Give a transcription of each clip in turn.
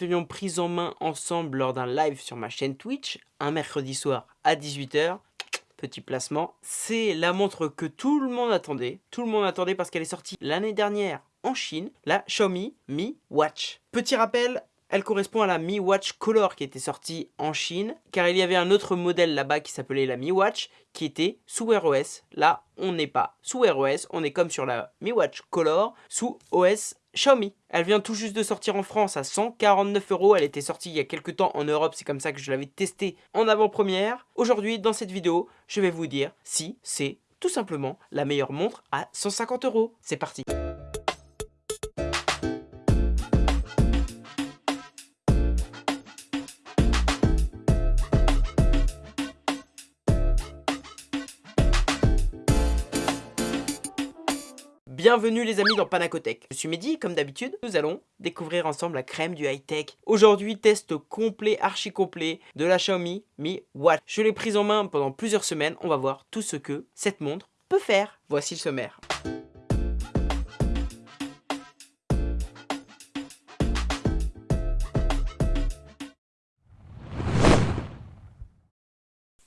l'avions prise en main ensemble lors d'un live sur ma chaîne Twitch, un mercredi soir à 18h. Petit placement, c'est la montre que tout le monde attendait. Tout le monde attendait parce qu'elle est sortie l'année dernière en Chine, la Xiaomi Mi Watch. Petit rappel, elle correspond à la Mi Watch Color qui était sortie en Chine, car il y avait un autre modèle là-bas qui s'appelait la Mi Watch, qui était sous Wear OS. Là, on n'est pas sous Wear OS, on est comme sur la Mi Watch Color, sous OS Xiaomi. Elle vient tout juste de sortir en France à 149 euros. Elle était sortie il y a quelques temps en Europe, c'est comme ça que je l'avais testée en avant-première. Aujourd'hui, dans cette vidéo, je vais vous dire si c'est tout simplement la meilleure montre à 150 euros. C'est parti Bienvenue les amis dans Panacotech. Je suis Mehdi, comme d'habitude, nous allons découvrir ensemble la crème du high-tech. Aujourd'hui, test complet, archi complet de la Xiaomi Mi Watch. Je l'ai prise en main pendant plusieurs semaines, on va voir tout ce que cette montre peut faire. Voici le sommaire.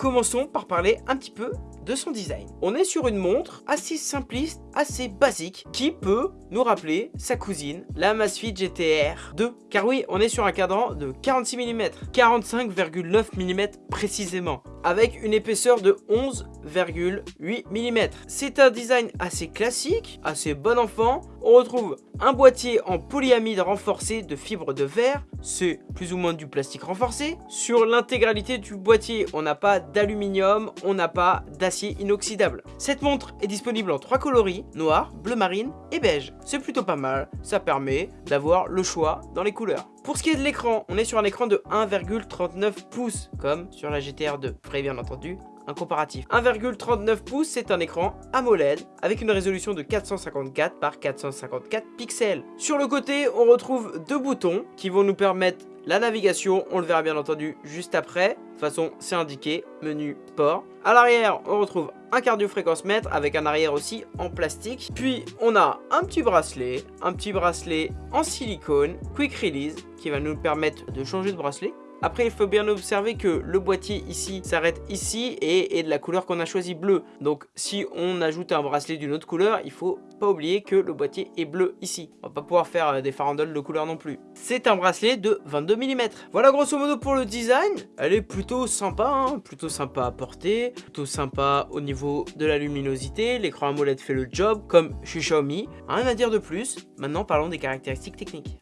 Commençons par parler un petit peu de son design. On est sur une montre assez simpliste, assez basique, qui peut nous rappeler sa cousine, la Amazfit GTR 2. Car oui, on est sur un cadran de 46 mm, 45,9 mm précisément, avec une épaisseur de 11,8 mm. C'est un design assez classique, assez bon enfant. On retrouve un boîtier en polyamide renforcé de fibres de verre, c'est plus ou moins du plastique renforcé. Sur l'intégralité du boîtier, on n'a pas d'aluminium, on n'a pas d'acier inoxydable. Cette montre est disponible en trois coloris, noir, bleu marine et beige. C'est plutôt pas mal, ça permet d'avoir le choix dans les couleurs. Pour ce qui est de l'écran, on est sur un écran de 1,39 pouces, comme sur la GTR 2. Vous bien entendu un comparatif. 1,39 pouces, c'est un écran AMOLED avec une résolution de 454 par 454 pixels. Sur le côté, on retrouve deux boutons qui vont nous permettre la navigation, on le verra bien entendu juste après. De toute façon, c'est indiqué, menu sport. À l'arrière, on retrouve un cardio-fréquence mètre avec un arrière aussi en plastique. Puis, on a un petit bracelet, un petit bracelet en silicone, quick release, qui va nous permettre de changer de bracelet après, il faut bien observer que le boîtier ici s'arrête ici et est de la couleur qu'on a choisi bleu. Donc, si on ajoute un bracelet d'une autre couleur, il faut pas oublier que le boîtier est bleu ici. On va pas pouvoir faire euh, des farandoles de couleur non plus. C'est un bracelet de 22 mm. Voilà grosso modo pour le design. Elle est plutôt sympa, hein. plutôt sympa à porter, plutôt sympa au niveau de la luminosité. L'écran AMOLED fait le job comme chez Xiaomi. Rien à dire de plus. Maintenant, parlons des caractéristiques techniques.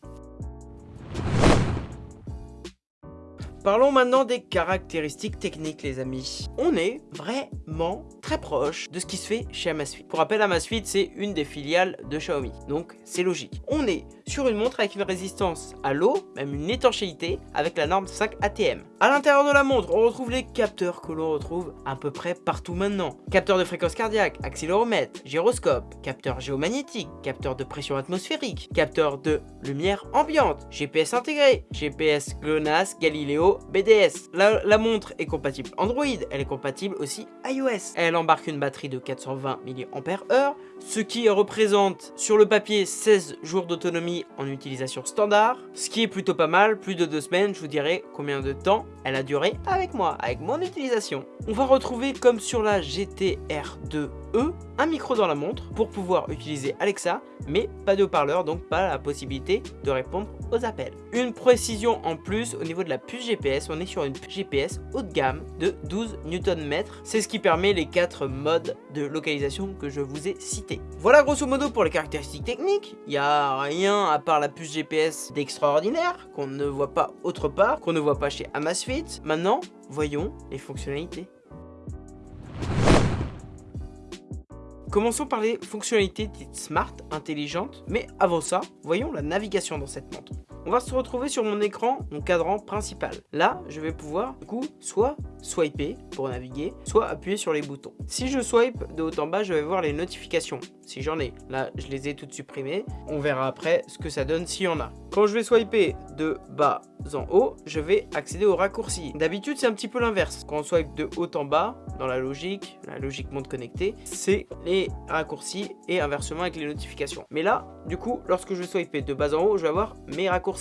Parlons maintenant des caractéristiques techniques les amis. On est vraiment très proche de ce qui se fait chez Amazfit. Pour rappel, Amazfit c'est une des filiales de Xiaomi, donc c'est logique. On est sur une montre avec une résistance à l'eau, même une étanchéité avec la norme 5 ATM. À l'intérieur de la montre, on retrouve les capteurs que l'on retrouve à peu près partout maintenant. Capteur de fréquence cardiaque, accéléromètre, gyroscope, capteur géomagnétique, capteur de pression atmosphérique, capteur de lumière ambiante, GPS intégré, GPS GLONASS, Galileo, BDS. La, montre est compatible Android, elle est compatible aussi iOS. Elle embarque une batterie de 420 mAh, ce qui représente sur le papier 16 jours d'autonomie en utilisation standard, ce qui est plutôt pas mal, plus de deux semaines, je vous dirai combien de temps elle a duré avec moi, avec mon utilisation. On va retrouver comme sur la GTR2 eux un micro dans la montre pour pouvoir utiliser Alexa, mais pas de haut-parleur, donc pas la possibilité de répondre aux appels. Une précision en plus au niveau de la puce GPS, on est sur une GPS haut de gamme de 12 Nm. C'est ce qui permet les quatre modes de localisation que je vous ai cités. Voilà grosso modo pour les caractéristiques techniques. Il n'y a rien à part la puce GPS d'extraordinaire qu'on ne voit pas autre part, qu'on ne voit pas chez Amazfit. Maintenant, voyons les fonctionnalités. Commençons par les fonctionnalités dites smart, intelligentes, mais avant ça, voyons la navigation dans cette montre. On va se retrouver sur mon écran, mon cadran principal. Là, je vais pouvoir, du coup, soit swiper pour naviguer, soit appuyer sur les boutons. Si je swipe de haut en bas, je vais voir les notifications, si j'en ai. Là, je les ai toutes supprimées. On verra après ce que ça donne s'il y en a. Quand je vais swiper de bas en haut, je vais accéder aux raccourcis. D'habitude, c'est un petit peu l'inverse. Quand on swipe de haut en bas, dans la logique, la logique monde connecté, c'est les raccourcis et inversement avec les notifications. Mais là, du coup, lorsque je swipe de bas en haut, je vais avoir mes raccourcis.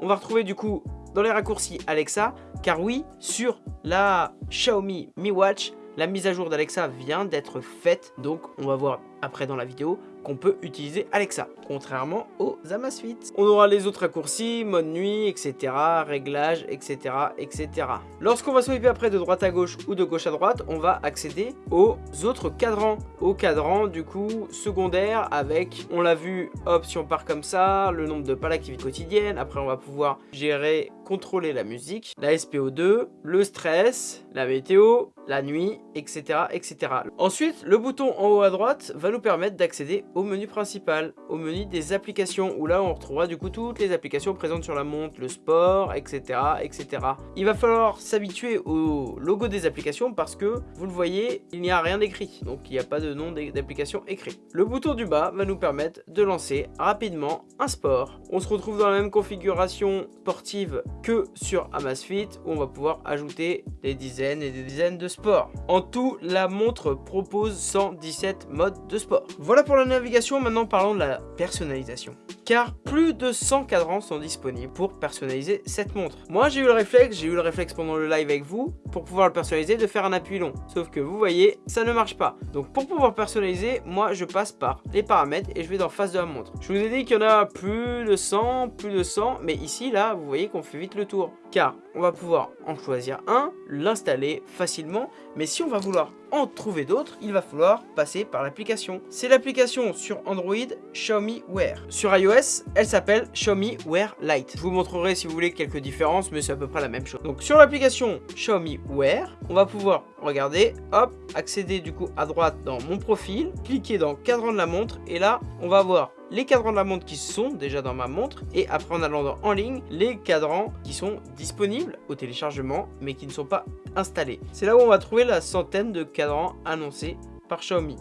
On va retrouver du coup dans les raccourcis Alexa, car oui, sur la Xiaomi Mi Watch, la mise à jour d'Alexa vient d'être faite, donc on va voir après dans la vidéo qu'on peut utiliser Alexa, contrairement aux Amazfit. On aura les autres raccourcis, mode nuit, etc., réglages, etc., etc. Lorsqu'on va swiper après de droite à gauche ou de gauche à droite, on va accéder aux autres cadrans. Au cadran, du coup, secondaire avec, on l'a vu, hop, si on part comme ça, le nombre de pas l'activité quotidienne. Après, on va pouvoir gérer, contrôler la musique, la SPO2, le stress, la météo, la nuit, etc., etc. Ensuite, le bouton en haut à droite va nous permettre d'accéder au menu principal, au menu des applications, où là on retrouvera du coup toutes les applications présentes sur la montre, le sport, etc. etc. Il va falloir s'habituer au logo des applications parce que, vous le voyez, il n'y a rien d'écrit, donc il n'y a pas de nom d'application écrit. Le bouton du bas va nous permettre de lancer rapidement un sport. On se retrouve dans la même configuration sportive que sur Amazfit, où on va pouvoir ajouter des dizaines et des dizaines de sports. En tout, la montre propose 117 modes de sport. Voilà pour la navigation, maintenant parlons de la personnalisation. Car plus de 100 cadrans sont disponibles pour personnaliser cette montre. Moi j'ai eu le réflexe, j'ai eu le réflexe pendant le live avec vous, pour pouvoir le personnaliser de faire un appui long. Sauf que vous voyez, ça ne marche pas. Donc pour pouvoir personnaliser, moi je passe par les paramètres et je vais dans face de la montre. Je vous ai dit qu'il y en a plus de 100, plus de 100, mais ici là, vous voyez qu'on fait vite le tour. Car on va pouvoir en choisir un, l'installer facilement, mais si on va vouloir en trouver d'autres, il va falloir passer par l'application. C'est l'application sur Android Xiaomi Wear. Sur iOS, elle s'appelle Xiaomi Wear Lite. Je vous montrerai si vous voulez quelques différences, mais c'est à peu près la même chose. Donc sur l'application Xiaomi Wear, on va pouvoir regarder, hop, accéder du coup à droite dans mon profil, cliquer dans cadran de la montre, et là, on va voir les cadrans de la montre qui sont déjà dans ma montre et après en allant en ligne, les cadrans qui sont disponibles au téléchargement mais qui ne sont pas installés. C'est là où on va trouver la centaine de cadrans annoncés par Xiaomi.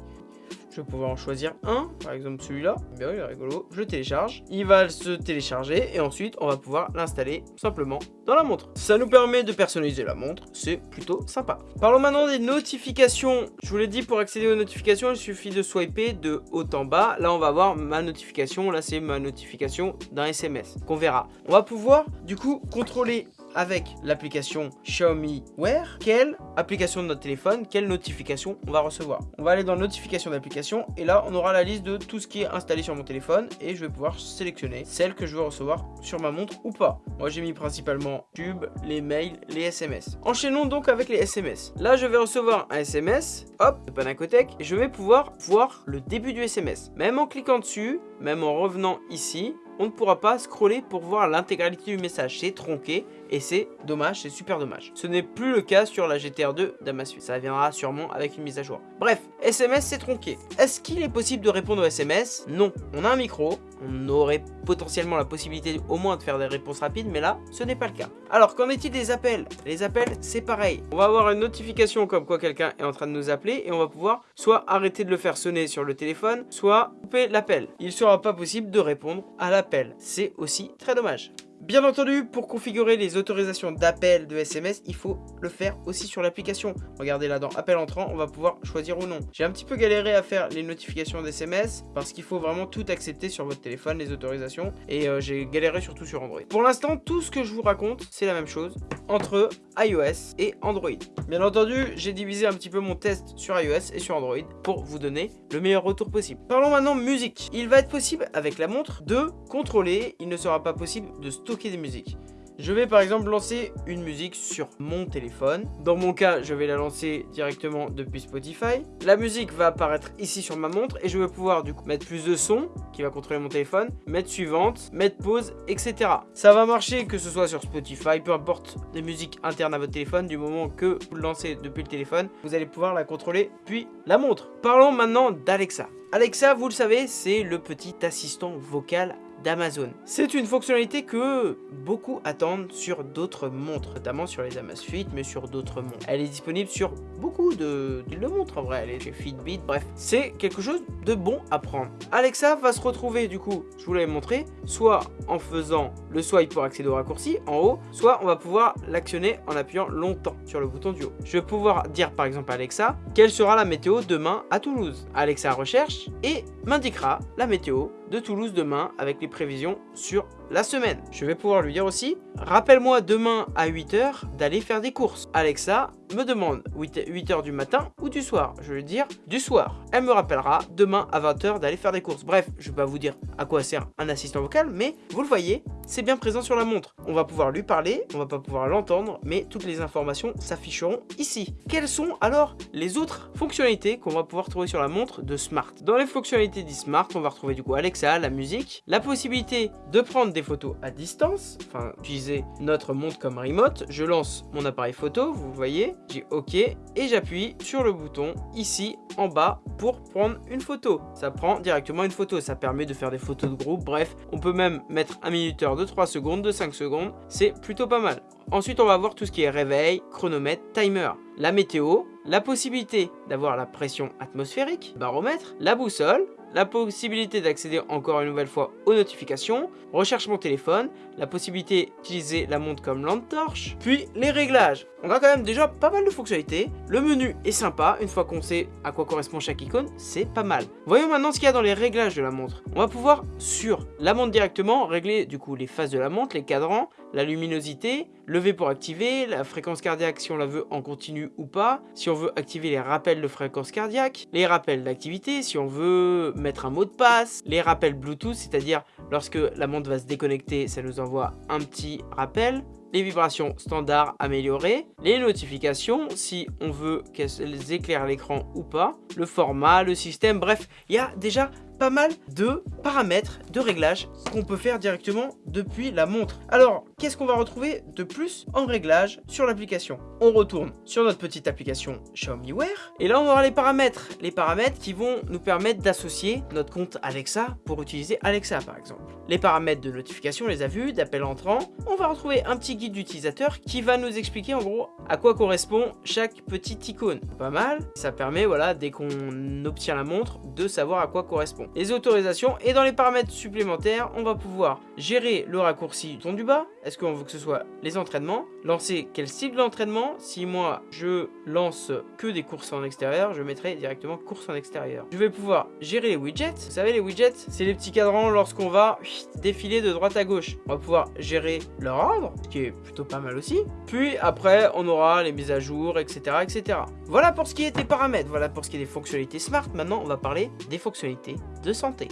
Je vais pouvoir en choisir un, par exemple celui-là. Bien, il est rigolo. Je télécharge. Il va se télécharger et ensuite on va pouvoir l'installer simplement dans la montre. Ça nous permet de personnaliser la montre. C'est plutôt sympa. Parlons maintenant des notifications. Je vous l'ai dit, pour accéder aux notifications, il suffit de swiper de haut en bas. Là, on va voir ma notification. Là, c'est ma notification d'un SMS qu'on verra. On va pouvoir du coup contrôler avec l'application Xiaomi Wear, quelle application de notre téléphone, quelle notification on va recevoir. On va aller dans notification d'application et là on aura la liste de tout ce qui est installé sur mon téléphone et je vais pouvoir sélectionner celle que je veux recevoir sur ma montre ou pas. Moi j'ai mis principalement Tube, les mails, les SMS. Enchaînons donc avec les SMS. Là je vais recevoir un SMS, hop, de Panacotech, et je vais pouvoir voir le début du SMS. Même en cliquant dessus, même en revenant ici, on ne pourra pas scroller pour voir l'intégralité du message. C'est tronqué et c'est dommage, c'est super dommage. Ce n'est plus le cas sur la GTR2 d'Amazfit. Ça viendra sûrement avec une mise à jour. Bref, SMS c'est tronqué. Est-ce qu'il est possible de répondre aux SMS Non. On a un micro, on aurait potentiellement la possibilité au moins de faire des réponses rapides, mais là, ce n'est pas le cas. Alors, qu'en est-il des appels? Les appels, c'est pareil. On va avoir une notification comme quoi quelqu'un est en train de nous appeler et on va pouvoir soit arrêter de le faire sonner sur le téléphone, soit couper l'appel. Il ne sera pas possible de répondre à l'appel. C'est aussi très dommage. Bien entendu, pour configurer les autorisations d'appel de SMS, il faut le faire aussi sur l'application. Regardez là dans appel entrant, on va pouvoir choisir ou non. J'ai un petit peu galéré à faire les notifications d'SMS parce qu'il faut vraiment tout accepter sur votre téléphone, les autorisations. Et euh, j'ai galéré surtout sur Android. Pour l'instant, tout ce que je vous raconte, c'est la même chose entre iOS et Android. Bien entendu, j'ai divisé un petit peu mon test sur iOS et sur Android pour vous donner le meilleur retour possible. Parlons maintenant musique. Il va être possible avec la montre de contrôler, il ne sera pas possible de des musiques. Je vais par exemple lancer une musique sur mon téléphone. Dans mon cas, je vais la lancer directement depuis Spotify. La musique va apparaître ici sur ma montre et je vais pouvoir du coup mettre plus de son qui va contrôler mon téléphone, mettre suivante, mettre pause, etc. Ça va marcher que ce soit sur Spotify, peu importe des musiques internes à votre téléphone, du moment que vous le lancez depuis le téléphone, vous allez pouvoir la contrôler puis la montre. Parlons maintenant d'Alexa. Alexa, vous le savez, c'est le petit assistant vocal d'Amazon. C'est une fonctionnalité que beaucoup attendent sur d'autres montres, notamment sur les Amazfit, mais sur d'autres montres. Elle est disponible sur beaucoup de, de montres en vrai, chez Fitbit, bref. C'est quelque chose de bon à prendre. Alexa va se retrouver du coup, je vous l'avais montré, soit en faisant le swipe pour accéder au raccourci en haut, soit on va pouvoir l'actionner en appuyant longtemps sur le bouton du haut. Je vais pouvoir dire par exemple à Alexa, quelle sera la météo demain à Toulouse Alexa recherche et m'indiquera la météo de Toulouse demain avec les prévisions sur la semaine. Je vais pouvoir lui dire aussi, rappelle-moi demain à 8h d'aller faire des courses. Alexa me demande 8h du matin ou du soir. Je vais lui dire du soir. Elle me rappellera demain à 20h d'aller faire des courses. Bref, je vais pas vous dire à quoi sert un assistant vocal, mais vous le voyez, c'est bien présent sur la montre. On va pouvoir lui parler, on va pas pouvoir l'entendre, mais toutes les informations s'afficheront ici. Quelles sont alors les autres fonctionnalités qu'on va pouvoir trouver sur la montre de Smart? Dans les fonctionnalités d'e-Smart, on va retrouver du coup Alexa, la musique, la possibilité de prendre des photos à distance, enfin utiliser notre montre comme remote. Je lance mon appareil photo, vous voyez, j'ai OK et j'appuie sur le bouton ici en bas pour prendre une photo. Ça prend directement une photo, ça permet de faire des photos de groupe, bref, on peut même mettre un minuteur de 3 secondes, de 5 secondes, c'est plutôt pas mal. Ensuite, on va voir tout ce qui est réveil, chronomètre, timer, la météo, la possibilité d'avoir la pression atmosphérique, baromètre, la boussole, la possibilité d'accéder encore une nouvelle fois aux notifications, recherche mon téléphone, la possibilité d'utiliser la montre comme lampe torche, puis les réglages. On a quand même déjà pas mal de fonctionnalités. Le menu est sympa, une fois qu'on sait à quoi correspond chaque icône, c'est pas mal. Voyons maintenant ce qu'il y a dans les réglages de la montre. On va pouvoir, sur la montre directement, régler du coup les phases de la montre, les cadrans, la luminosité, lever pour activer, la fréquence cardiaque si on la veut en continu ou pas, si on veut activer les rappels de fréquence cardiaque, les rappels d'activité, si on veut mettre un mot de passe, les rappels Bluetooth, c'est-à-dire lorsque la montre va se déconnecter, ça nous envoie un petit rappel, les vibrations standard améliorées, les notifications si on veut qu'elles éclairent l'écran ou pas, le format, le système, bref, il y a déjà pas mal de paramètres, de réglages qu'on peut faire directement depuis la montre. Alors, qu'est-ce qu'on va retrouver de plus en réglage sur l'application? On retourne sur notre petite application Xiaomi Wear et là on aura les paramètres. Les paramètres qui vont nous permettre d'associer notre compte Alexa pour utiliser Alexa par exemple. Les paramètres de notification, on les a vus, d'appel entrant. On va retrouver un petit guide d'utilisateur qui va nous expliquer en gros à quoi correspond chaque petite icône. Pas mal, ça permet voilà dès qu'on obtient la montre de savoir à quoi correspond les autorisations et dans les paramètres supplémentaires, on va pouvoir gérer le raccourci du ton du bas. Est-ce qu'on veut que ce soit les entraînements? Lancer quel style d'entraînement? Si moi, je lance que des courses en extérieur, je mettrai directement course en extérieur. Je vais pouvoir gérer les widgets. Vous savez, les widgets, c'est les petits cadrans lorsqu'on va défiler de droite à gauche. On va pouvoir gérer leur ordre, ce qui est plutôt pas mal aussi. Puis après, on aura les mises à jour, etc. etc. Voilà pour ce qui est des paramètres, voilà pour ce qui est des fonctionnalités smart. Maintenant, on va parler des fonctionnalités de santé.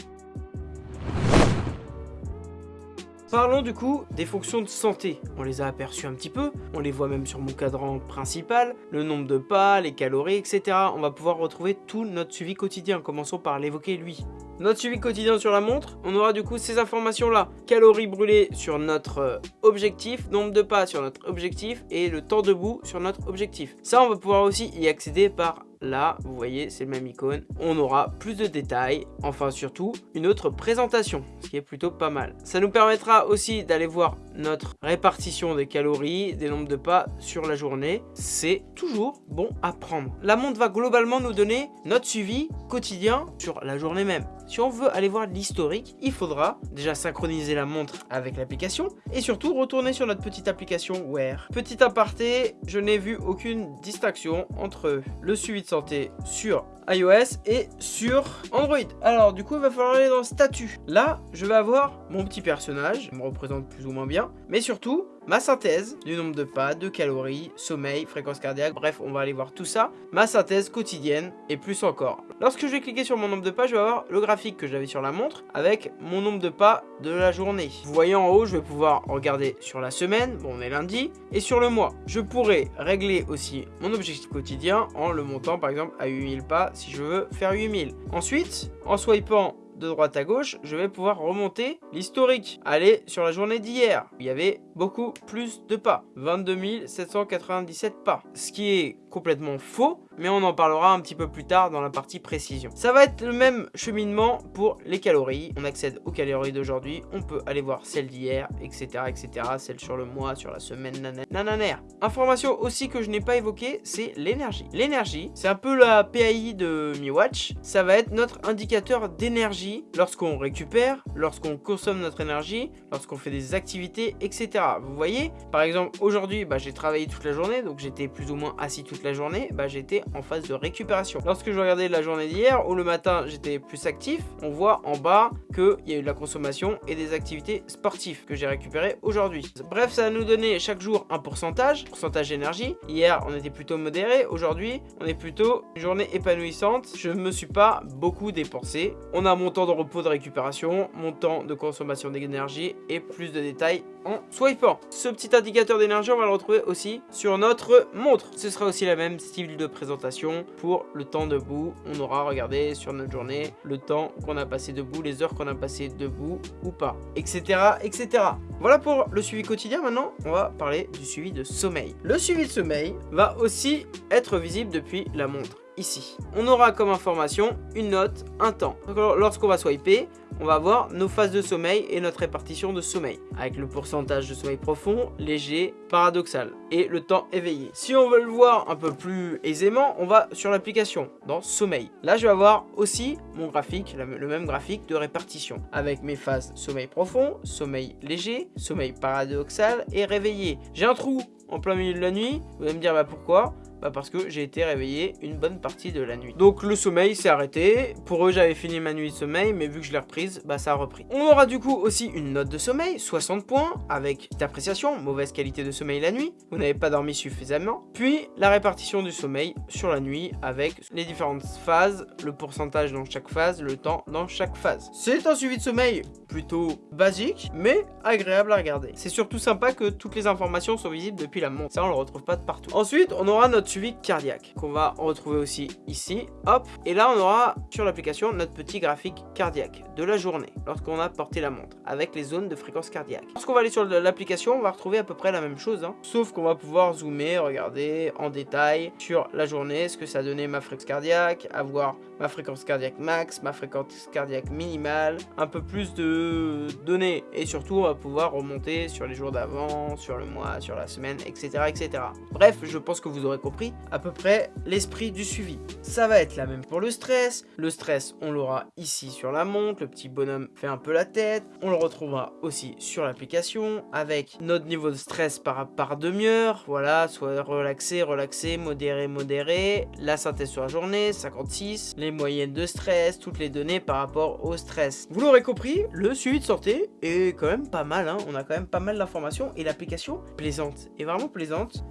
Parlons du coup des fonctions de santé. On les a aperçues un petit peu, on les voit même sur mon cadran principal, le nombre de pas, les calories, etc. On va pouvoir retrouver tout notre suivi quotidien, commençons par l'évoquer lui. Notre suivi quotidien sur la montre, on aura du coup ces informations là. Calories brûlées sur notre euh, objectif, nombre de pas sur notre objectif et le temps debout sur notre objectif. Ça on va pouvoir aussi y accéder par Là, vous voyez, c'est le même icône. On aura plus de détails. Enfin, surtout, une autre présentation, ce qui est plutôt pas mal. Ça nous permettra aussi d'aller voir notre répartition des calories, des nombres de pas sur la journée. C'est toujours bon à prendre. La montre va globalement nous donner notre suivi quotidien sur la journée même. Si on veut aller voir l'historique, il faudra déjà synchroniser la montre avec l'application et surtout retourner sur notre petite application Wear. Petit aparté, je n'ai vu aucune distinction entre le suivi de santé sur iOS et sur Android. Alors du coup il va falloir aller dans statut. Là je vais avoir mon petit personnage, il me représente plus ou moins bien, mais surtout ma synthèse du nombre de pas, de calories, sommeil, fréquence cardiaque, bref on va aller voir tout ça, ma synthèse quotidienne et plus encore. Lorsque je vais cliquer sur mon nombre de pas, je vais avoir le graphique que j'avais sur la montre avec mon nombre de pas de la journée. Vous en haut, je vais pouvoir regarder sur la semaine, bon on est lundi, et sur le mois. Je pourrais régler aussi mon objectif quotidien en le montant par exemple à 8000 pas si je veux faire 8000. Ensuite, en swipant de droite à gauche, je vais pouvoir remonter l'historique. Aller sur la journée d'hier, il y avait beaucoup plus de pas. 22 797 pas. Ce qui est complètement faux, mais on en parlera un petit peu plus tard dans la partie précision. Ça va être le même cheminement pour les calories. On accède aux calories d'aujourd'hui, on peut aller voir celles d'hier, etc., etc., celles sur le mois, sur la semaine, nanana. Information aussi que je n'ai pas évoquée, c'est l'énergie. L'énergie, c'est un peu la PAI de Mi Watch. Ça va être notre indicateur d'énergie lorsqu'on récupère, lorsqu'on consomme notre énergie, lorsqu'on fait des activités, etc. Vous voyez, par exemple, aujourd'hui, bah, j'ai travaillé toute la journée, donc j'étais plus ou moins assis toute la journée, bah, j'étais en phase de récupération. Lorsque je regardais la journée d'hier, ou le matin j'étais plus actif, on voit en bas qu'il y a eu de la consommation et des activités sportives que j'ai récupérées aujourd'hui. Bref, ça va nous donner chaque jour un pourcentage, pourcentage d'énergie. Hier, on était plutôt modéré. Aujourd'hui, on est plutôt une journée épanouissante. Je ne me suis pas beaucoup dépensé. On a mon de repos de récupération, mon temps de consommation d'énergie et plus de détails en swipant. Ce petit indicateur d'énergie, on va le retrouver aussi sur notre montre. Ce sera aussi la même style de présentation pour le temps debout. On aura regardé sur notre journée le temps qu'on a passé debout, les heures qu'on a passé debout ou pas, etc. etc. Voilà pour le suivi quotidien. Maintenant, on va parler du suivi de sommeil. Le suivi de sommeil va aussi être visible depuis la montre ici. On aura comme information une note, un temps. Lorsqu'on va swiper, on va voir nos phases de sommeil et notre répartition de sommeil, avec le pourcentage de sommeil profond, léger, paradoxal, et le temps éveillé. Si on veut le voir un peu plus aisément, on va sur l'application, dans sommeil. Là, je vais avoir aussi mon graphique, le même graphique de répartition, avec mes phases sommeil profond, sommeil léger, sommeil paradoxal et réveillé. J'ai un trou en plein milieu de la nuit, vous allez me dire bah pourquoi? Bah parce que j'ai été réveillé une bonne partie de la nuit. Donc le sommeil s'est arrêté. Pour eux, j'avais fini ma nuit de sommeil, mais vu que je l'ai reprise, bah ça a repris. On aura du coup aussi une note de sommeil, 60 points, avec d'appréciation, mauvaise qualité de sommeil la nuit. Vous n'avez pas dormi suffisamment. Puis la répartition du sommeil sur la nuit avec les différentes phases, le pourcentage dans chaque phase, le temps dans chaque phase. C'est un suivi de sommeil plutôt basique, mais agréable à regarder. C'est surtout sympa que toutes les informations sont visibles depuis la montre. Ça, on le retrouve pas de partout. Ensuite, on aura notre suivi cardiaque qu'on va retrouver aussi ici. Hop, et là, on aura sur l'application notre petit graphique cardiaque de la journée lorsqu'on a porté la montre avec les zones de fréquence cardiaque. Lorsqu'on va aller sur l'application, on va retrouver à peu près la même chose, hein. sauf qu'on va pouvoir zoomer, regarder en détail sur la journée, ce que ça donnait ma fréquence cardiaque, avoir ma fréquence cardiaque max, ma fréquence cardiaque minimale, un peu plus de données et surtout on va pouvoir remonter sur les jours d'avant, sur le mois, sur la semaine, etc., etc. Bref, je pense que vous aurez compris à peu près l'esprit du suivi. Ça va être la même pour le stress. Le stress, on l'aura ici sur la montre, le petit bonhomme fait un peu la tête. On le retrouvera aussi sur l'application avec notre niveau de stress par, par demi-heure. Voilà, soit relaxé, relaxé, modéré, modéré. La synthèse sur la journée, 56. Les moyennes de stress, toutes les données par rapport au stress. Vous l'aurez compris, le suivi de santé est quand même pas mal. Hein. On a quand même pas mal d'informations et l'application plaisante, est vraiment plaisante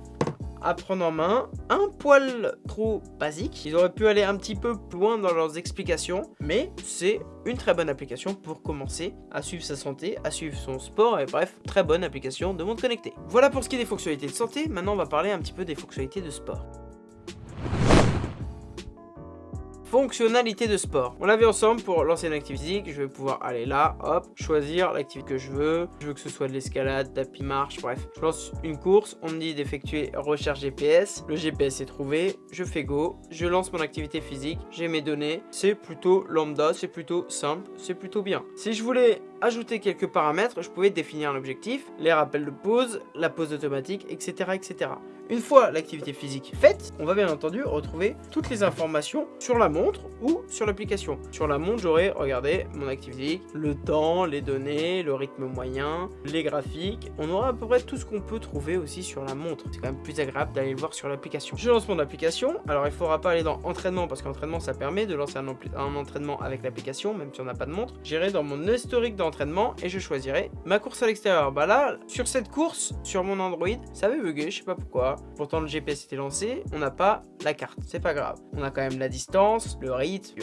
à prendre en main, un poil trop basique. Ils auraient pu aller un petit peu plus loin dans leurs explications, mais c'est une très bonne application pour commencer à suivre sa santé, à suivre son sport, et bref, très bonne application de montre connectée. Voilà pour ce qui est des fonctionnalités de santé, maintenant on va parler un petit peu des fonctionnalités de sport. Fonctionnalité de sport. On l'a vu ensemble pour lancer une activité physique. Je vais pouvoir aller là, hop, choisir l'activité que je veux. Je veux que ce soit de l'escalade, tapis marche, bref. Je lance une course. On me dit d'effectuer recherche GPS. Le GPS est trouvé. Je fais go. Je lance mon activité physique. J'ai mes données. C'est plutôt lambda. C'est plutôt simple. C'est plutôt bien. Si je voulais ajouter quelques paramètres, je pouvais définir l'objectif, les rappels de pause, la pause automatique, etc. etc. Une fois l'activité physique faite, on va bien entendu retrouver toutes les informations sur la montre ou sur l'application. Sur la montre, j'aurai, regardez, mon activité, le temps, les données, le rythme moyen, les graphiques. On aura à peu près tout ce qu'on peut trouver aussi sur la montre. C'est quand même plus agréable d'aller le voir sur l'application. Je lance mon application. Alors, il ne faudra pas aller dans entraînement parce qu'entraînement, ça permet de lancer un, un entraînement avec l'application, même si on n'a pas de montre. J'irai dans mon historique d'entraînement et je choisirai ma course à l'extérieur. Bah là, sur cette course, sur mon Android, ça avait bugué, je sais pas pourquoi. Pourtant, le GPS était lancé, on n'a pas la carte. C'est pas grave. On a quand même la distance, le rythme,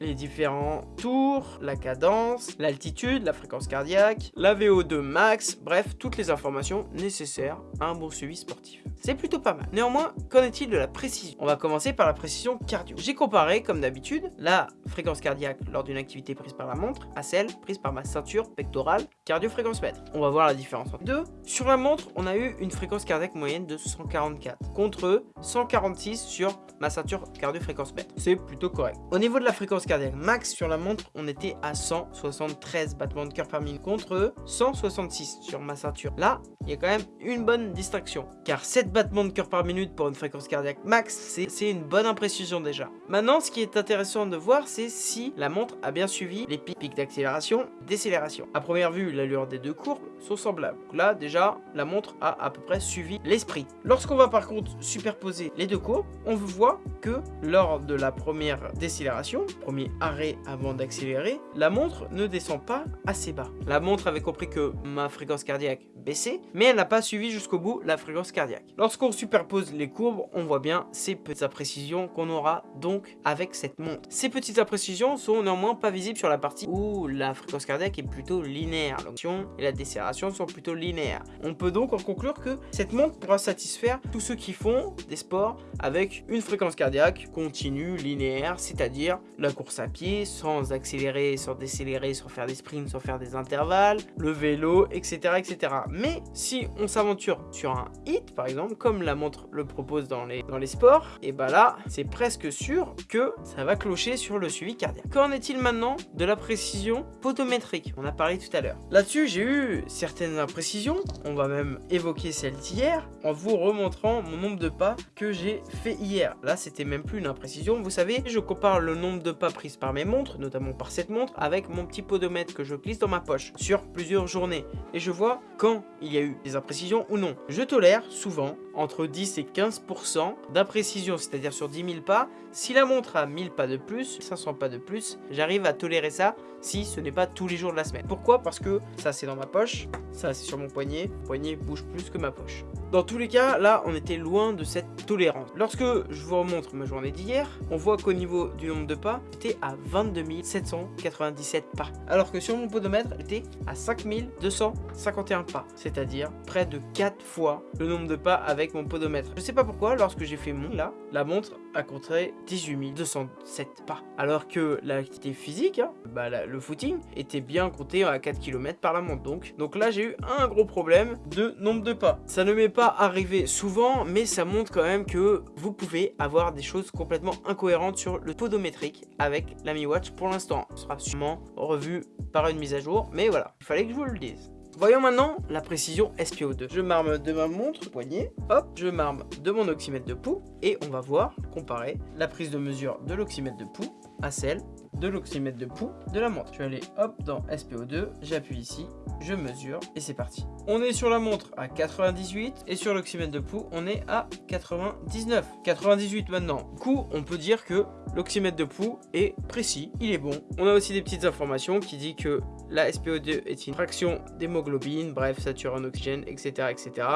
les différents tours, la cadence, l'altitude, la fréquence cardiaque, la VO2 max, bref, toutes les informations nécessaires à un bon suivi sportif. C'est plutôt pas mal. Néanmoins, qu'en est-il de la précision? On va commencer par la précision cardio. J'ai comparé, comme d'habitude, la fréquence cardiaque lors d'une activité prise par la montre à celle prise par ma ceinture pectorale cardio-fréquence mètre. On va voir la différence entre deux. Sur la montre, on a eu une fréquence cardiaque moyenne de 144 contre 146 sur ma ceinture cardio-fréquence mètre. C'est plutôt correct. Au niveau de la fréquence cardiaque max sur la montre, on était à 173 battements de cœur par minute contre 166 sur ma ceinture. Là, il y a quand même une bonne distraction. Car 7 battements de cœur par minute pour une fréquence cardiaque max, c'est une bonne imprécision déjà. Maintenant, ce qui est intéressant de voir, c'est si la montre a bien suivi les pics d'accélération, décélération. À première vue, l'allure des deux courbes sont semblables. là, déjà, la montre a à peu près suivi l'esprit. Lorsqu'on va par contre superposer les deux courbes, on voit que lors de la première décélération, premier arrêt avant d'accélérer, la montre ne descend pas assez bas. La montre avait compris que ma fréquence cardiaque baissait, mais elle n'a pas suivi jusqu'au bout la fréquence cardiaque. Lorsqu'on superpose les courbes, on voit bien ces petites imprécisions qu'on aura donc avec cette montre. Ces petites imprécisions sont néanmoins pas visibles sur la partie où la fréquence cardiaque est plutôt linéaire. L'onction et la décélération sont plutôt linéaires. On peut donc en conclure que cette montre pourra satisfaire tous ceux qui font des sports avec une fréquence cardiaque continue, linéaire, c'est-à-dire la course à pied sans accélérer, sans décélérer, sans faire des sprints, sans faire des intervalles, le vélo, etc. etc. Mais si on s'aventure sur un hit, par exemple, comme la montre le propose dans les, dans les sports, et bah là, c'est presque sûr que ça va clocher sur le suivi cardiaque. Qu'en est-il maintenant de la précision potométrique? On a parlé tout à l'heure. Là-dessus, j'ai eu certaines imprécisions, on va même évoquer celle d'hier, en vous mon nombre de pas que j'ai fait hier. Là, c'était même plus une imprécision. Vous savez, je compare le nombre de pas prises par mes montres, notamment par cette montre, avec mon petit podomètre que je glisse dans ma poche sur plusieurs journées. Et je vois quand il y a eu des imprécisions ou non. Je tolère souvent entre 10 et 15% d'imprécision, c'est-à-dire sur 10 000 pas. Si la montre a 1000 pas de plus, 500 pas de plus, j'arrive à tolérer ça si ce n'est pas tous les jours de la semaine. Pourquoi? Parce que ça c'est dans ma poche, ça c'est sur mon poignet, poignet bouge plus que ma poche. Dans tous les cas, là on était loin de cette tolérance. Lorsque je vous remontre ma journée d'hier, on voit qu'au niveau du nombre de pas, j'étais à 22 797 pas. Alors que sur mon podomètre, j'étais à 5251 pas. C'est-à-dire près de 4 fois le nombre de pas avec mon podomètre. Je sais pas pourquoi, lorsque j'ai fait mon là, la montre a compté 18 207 pas. Alors que l'activité physique, hein, bah, le footing, était bien compté à 4 km par la montre. Donc, donc là, j'ai eu un gros problème de nombre de pas. Ça ne m'est pas arrivé souvent, mais ça montre quand même que vous pouvez avoir des choses complètement incohérentes sur le podométrique avec la Mi Watch pour l'instant. Sera sûrement revu par une mise à jour, mais voilà, il fallait que je vous le dise. Voyons maintenant la précision SPO2. Je marme de ma montre poignet, hop, je marme de mon oxymètre de pouls et on va voir, comparer la prise de mesure de l'oxymètre de pouls à celle de l'oxymètre de pouls de la montre. Je vais aller hop dans SPO2, j'appuie ici, je mesure et c'est parti. On est sur la montre à 98 et sur l'oxymètre de pouls on est à 99. 98 maintenant. Du coup on peut dire que l'oxymètre de pouls est précis, il est bon. On a aussi des petites informations qui dit que la SPO2 est une fraction d'hémoglobine, bref saturé en oxygène, etc. etc.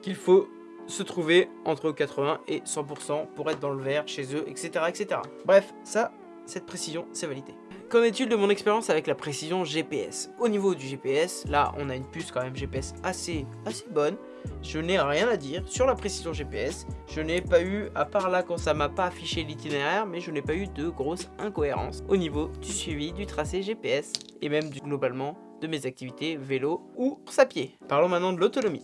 Qu'il faut se trouver entre 80 et 100% pour être dans le vert chez eux, etc. etc. Bref, ça cette précision, c'est validé. Qu'en est-il de mon expérience avec la précision GPS Au niveau du GPS, là on a une puce quand même GPS assez, assez bonne. Je n'ai rien à dire sur la précision GPS. Je n'ai pas eu, à part là quand ça m'a pas affiché l'itinéraire, mais je n'ai pas eu de grosses incohérences au niveau du suivi du tracé GPS et même globalement de mes activités vélo ou course à pied. Parlons maintenant de l'autonomie.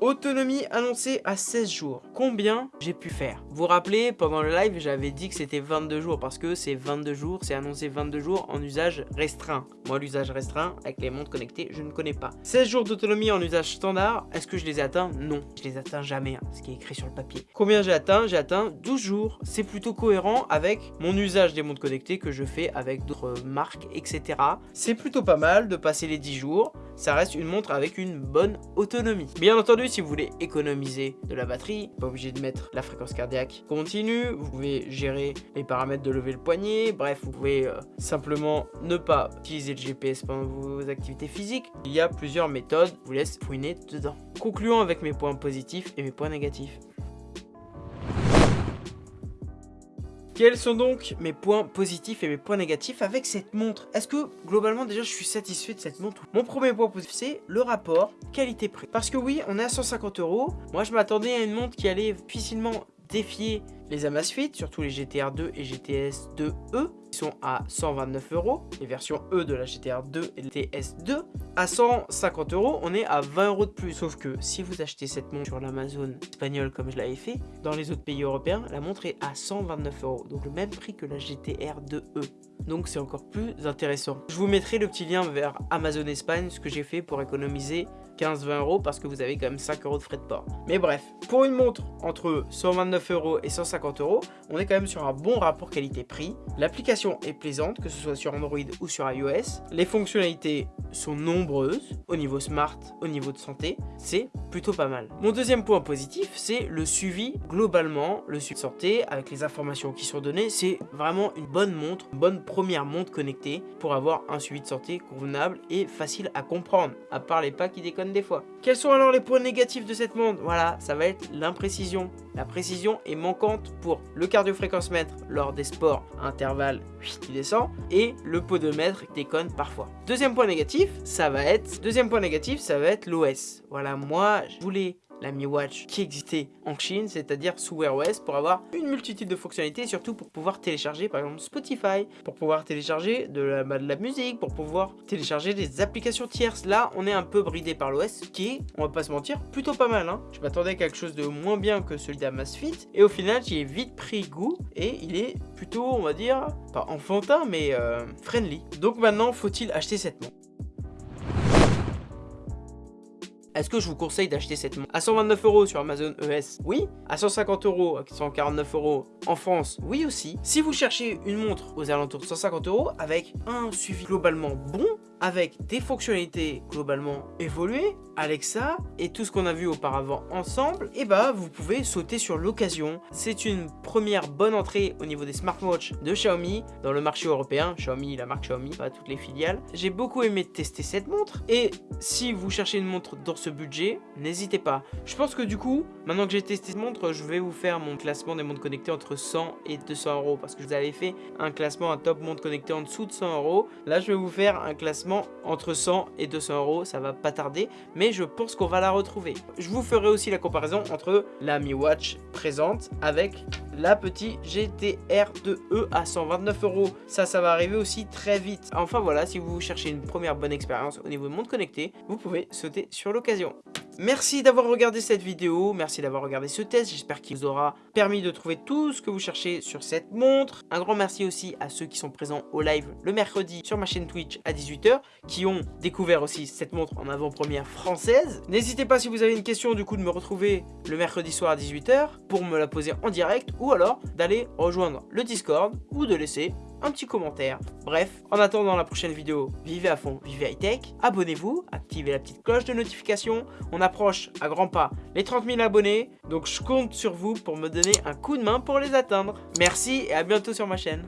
Autonomie annoncée à 16 jours. Combien j'ai pu faire? Vous vous rappelez, pendant le live, j'avais dit que c'était 22 jours parce que c'est 22 jours, c'est annoncé 22 jours en usage restreint. Moi, l'usage restreint, avec les montres connectées, je ne connais pas. 16 jours d'autonomie en usage standard, est-ce que je les ai atteints Non, je les atteins jamais, hein, ce qui est écrit sur le papier. Combien j'ai atteint? J'ai atteint 12 jours. C'est plutôt cohérent avec mon usage des montres connectées que je fais avec d'autres marques, etc. C'est plutôt pas mal de passer les 10 jours. Ça reste une montre avec une bonne autonomie. Bien entendu, si vous voulez économiser de la batterie, pas obligé de mettre la fréquence cardiaque continue, vous pouvez gérer les paramètres de lever le poignet, bref, vous pouvez euh, simplement ne pas utiliser le GPS pendant vos activités physiques. Il y a plusieurs méthodes, je vous laisse fouiner dedans. Concluons avec mes points positifs et mes points négatifs. Quels sont donc mes points positifs et mes points négatifs avec cette montre? Est-ce que globalement déjà je suis satisfait de cette montre Mon premier point positif c'est le rapport qualité-prix. Parce que oui, on est à 150 euros. Moi je m'attendais à une montre qui allait difficilement défier les Amazfit, surtout les GTR 2 et GTS 2E, qui sont à 129 euros. Les versions E de la GTR 2 et TS 2 à 150 euros, on est à 20 euros de plus. Sauf que si vous achetez cette montre sur l'Amazon espagnol comme je l'avais fait, dans les autres pays européens, la montre est à 129 euros. Donc le même prix que la GTR 2E. Donc c'est encore plus intéressant. Je vous mettrai le petit lien vers Amazon Espagne, ce que j'ai fait pour économiser 15-20 euros parce que vous avez quand même 5 euros de frais de port. Mais bref, pour une montre entre 129 euros et 150 euros, on est quand même sur un bon rapport qualité-prix. L'application est plaisante, que ce soit sur Android ou sur iOS. Les fonctionnalités sont nombreuses au niveau smart, au niveau de santé. C'est plutôt pas mal. Mon deuxième point positif, c'est le suivi globalement, le suivi de santé avec les informations qui sont données. C'est vraiment une bonne montre, une bonne première montre connectée pour avoir un suivi de santé convenable et facile à comprendre, à part les pas qui déconnent des fois. Quels sont alors les points négatifs de cette montre? Voilà, ça va être l'imprécision. La précision est manquante pour le cardio-fréquence-mètre lors des sports à intervalle qui descend et le podomètre déconne parfois. Deuxième point négatif, ça va être deuxième point négatif, ça va être l'OS. Voilà, moi je voulais la Mi Watch qui existait en Chine, c'est-à-dire sous Wear OS, pour avoir une multitude de fonctionnalités, surtout pour pouvoir télécharger par exemple Spotify, pour pouvoir télécharger de la, bah, musique, pour pouvoir télécharger des applications tierces. Là, on est un peu bridé par l'OS, qui est, on va pas se mentir, plutôt pas mal. Hein. Je m'attendais à quelque chose de moins bien que celui d'Amazfit, et au final, j'y ai vite pris goût, et il est plutôt, on va dire, pas enfantin, mais euh, friendly. Donc maintenant, faut-il acheter cette montre? Est-ce que je vous conseille d'acheter cette montre À 129 euros sur Amazon ES, oui. À 150 euros, à 149 euros en France, oui aussi. Si vous cherchez une montre aux alentours de 150 euros avec un suivi globalement bon, avec des fonctionnalités globalement évoluées, Alexa et tout ce qu'on a vu auparavant ensemble, et eh bah vous pouvez sauter sur l'occasion. C'est une première bonne entrée au niveau des smartwatches de Xiaomi dans le marché européen. Xiaomi, la marque Xiaomi, pas toutes les filiales. J'ai beaucoup aimé tester cette montre et si vous cherchez une montre dans ce budget, n'hésitez pas. Je pense que du coup, maintenant que j'ai testé cette montre, je vais vous faire mon classement des montres connectées entre 100 et 200 euros parce que je vous avais fait un classement, un top montre connectée en dessous de 100 euros. Là, je vais vous faire un classement entre 100 et 200 euros, ça va pas tarder, mais je pense qu'on va la retrouver. Je vous ferai aussi la comparaison entre la Mi Watch présente avec la petite GTR 2E à 129 euros. Ça, ça va arriver aussi très vite. Enfin voilà, si vous cherchez une première bonne expérience au niveau de monde connecté, vous pouvez sauter sur l'occasion. Merci d'avoir regardé cette vidéo, merci d'avoir regardé ce test, j'espère qu'il vous aura permis de trouver tout ce que vous cherchez sur cette montre. Un grand merci aussi à ceux qui sont présents au live le mercredi sur ma chaîne Twitch à 18h, qui ont découvert aussi cette montre en avant-première française. N'hésitez pas si vous avez une question du coup de me retrouver le mercredi soir à 18h pour me la poser en direct ou alors d'aller rejoindre le Discord ou de laisser un petit commentaire. Bref, en attendant la prochaine vidéo, vivez à fond, vivez high tech, abonnez-vous, activez la petite cloche de notification. On approche à grands pas les 30 000 abonnés, donc je compte sur vous pour me donner un coup de main pour les atteindre. Merci et à bientôt sur ma chaîne.